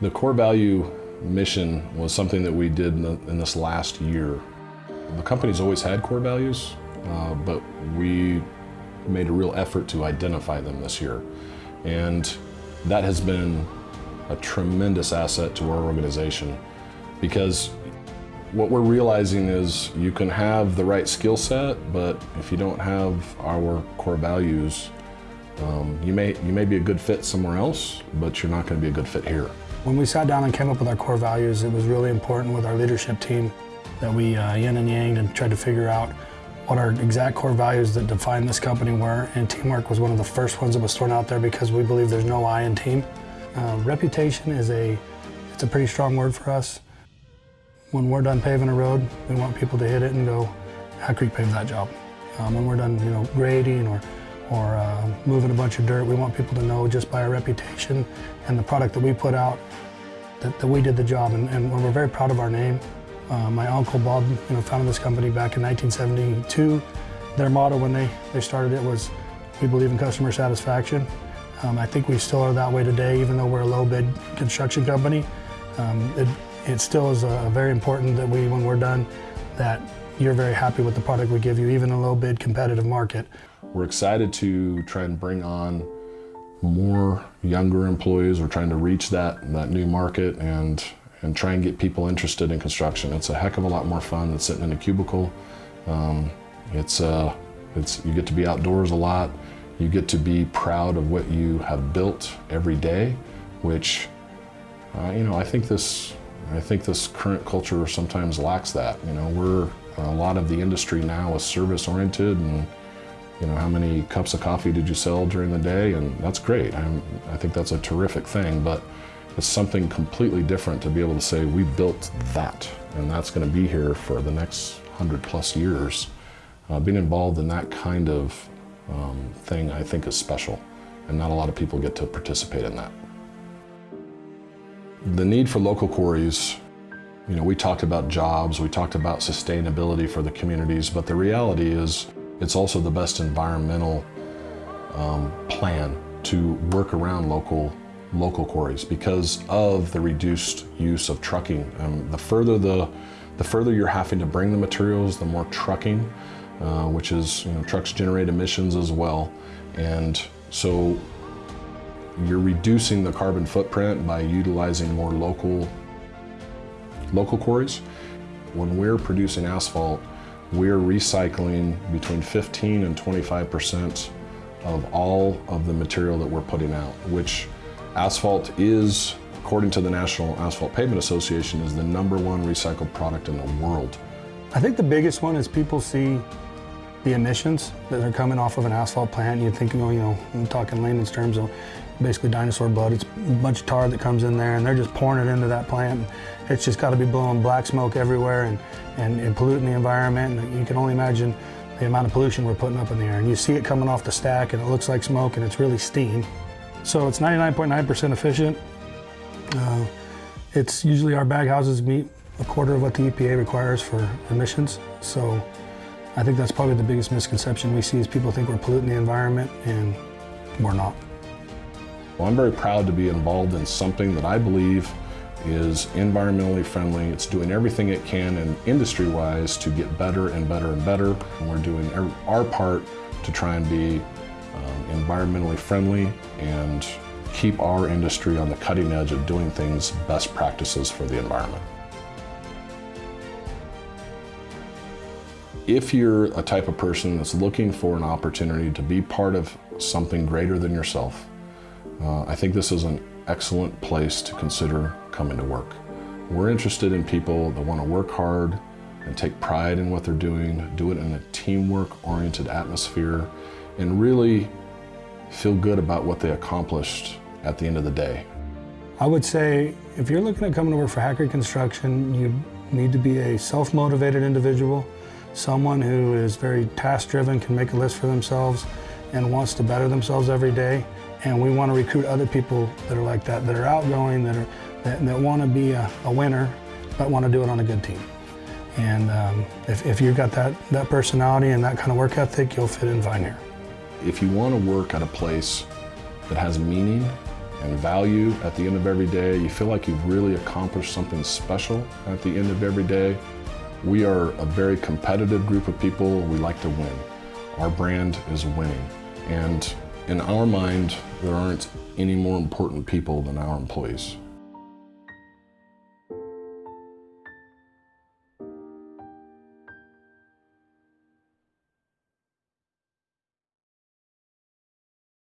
The core value mission was something that we did in, the, in this last year. The company's always had core values, uh, but we made a real effort to identify them this year. And that has been a tremendous asset to our organization because what we're realizing is you can have the right skill set, but if you don't have our core values, um, you, may, you may be a good fit somewhere else, but you're not going to be a good fit here. When we sat down and came up with our core values, it was really important with our leadership team that we uh, yin and yang and tried to figure out what our exact core values that define this company were, and teamwork was one of the first ones that was thrown out there because we believe there's no I in team. Uh, reputation is a, it's a pretty strong word for us. When we're done paving a road, we want people to hit it and go, Hat Creek paved that job. Um, when we're done, you know, grading or, or uh, moving a bunch of dirt, we want people to know just by our reputation and the product that we put out that, that we did the job, and, and we're very proud of our name. Uh, my uncle Bob, you know, founded this company back in 1972. Their motto when they, they started it was, we believe in customer satisfaction. Um, I think we still are that way today, even though we're a low bid construction company. Um, it, it still is uh, very important that we, when we're done, that you're very happy with the product we give you, even in a low bid competitive market. We're excited to try and bring on more younger employees. We're trying to reach that, that new market and, and try and get people interested in construction. It's a heck of a lot more fun than sitting in a cubicle. Um, it's, uh, it's, you get to be outdoors a lot. You get to be proud of what you have built every day, which, uh, you know, I think this I think this current culture sometimes lacks that. You know, we're a lot of the industry now is service oriented and you know, how many cups of coffee did you sell during the day? And that's great. I'm, I think that's a terrific thing, but it's something completely different to be able to say, we built that, and that's gonna be here for the next 100 plus years. Uh, being involved in that kind of um, thing, I think is special, and not a lot of people get to participate in that. The need for local quarries, you know, we talked about jobs, we talked about sustainability for the communities, but the reality is it's also the best environmental um, plan to work around local local quarries because of the reduced use of trucking. Um, the further the the further you're having to bring the materials, the more trucking, uh, which is you know, trucks generate emissions as well, and so you're reducing the carbon footprint by utilizing more local, local quarries. When we're producing asphalt, we're recycling between 15 and 25% of all of the material that we're putting out, which asphalt is, according to the National Asphalt Pavement Association, is the number one recycled product in the world. I think the biggest one is people see the emissions that are coming off of an asphalt plant. You think, you know, you know, I'm talking layman's terms of basically dinosaur blood. It's a bunch of tar that comes in there and they're just pouring it into that plant. It's just got to be blowing black smoke everywhere and, and, and polluting the environment. And you can only imagine the amount of pollution we're putting up in the air. And you see it coming off the stack and it looks like smoke and it's really steam. So it's 99.9% .9 efficient. Uh, it's usually our bag houses meet a quarter of what the EPA requires for emissions. So I think that's probably the biggest misconception we see is people think we're polluting the environment and we're not. Well, I'm very proud to be involved in something that I believe is environmentally friendly. It's doing everything it can and industry-wise to get better and better and better. And we're doing our part to try and be um, environmentally friendly and keep our industry on the cutting edge of doing things best practices for the environment. If you're a type of person that's looking for an opportunity to be part of something greater than yourself, uh, I think this is an excellent place to consider coming to work. We're interested in people that want to work hard and take pride in what they're doing, do it in a teamwork-oriented atmosphere, and really feel good about what they accomplished at the end of the day. I would say if you're looking at coming to work for Hat Creek Construction, you need to be a self-motivated individual, someone who is very task-driven, can make a list for themselves, and wants to better themselves every day. And we want to recruit other people that are like that, that are outgoing, that, are, that, that want to be a, a winner, but want to do it on a good team. And um, if, if you've got that, that personality and that kind of work ethic, you'll fit in fine here. If you want to work at a place that has meaning and value at the end of every day. You feel like you've really accomplished something special at the end of every day. We are a very competitive group of people. We like to win. Our brand is winning. And in our mind, there aren't any more important people than our employees.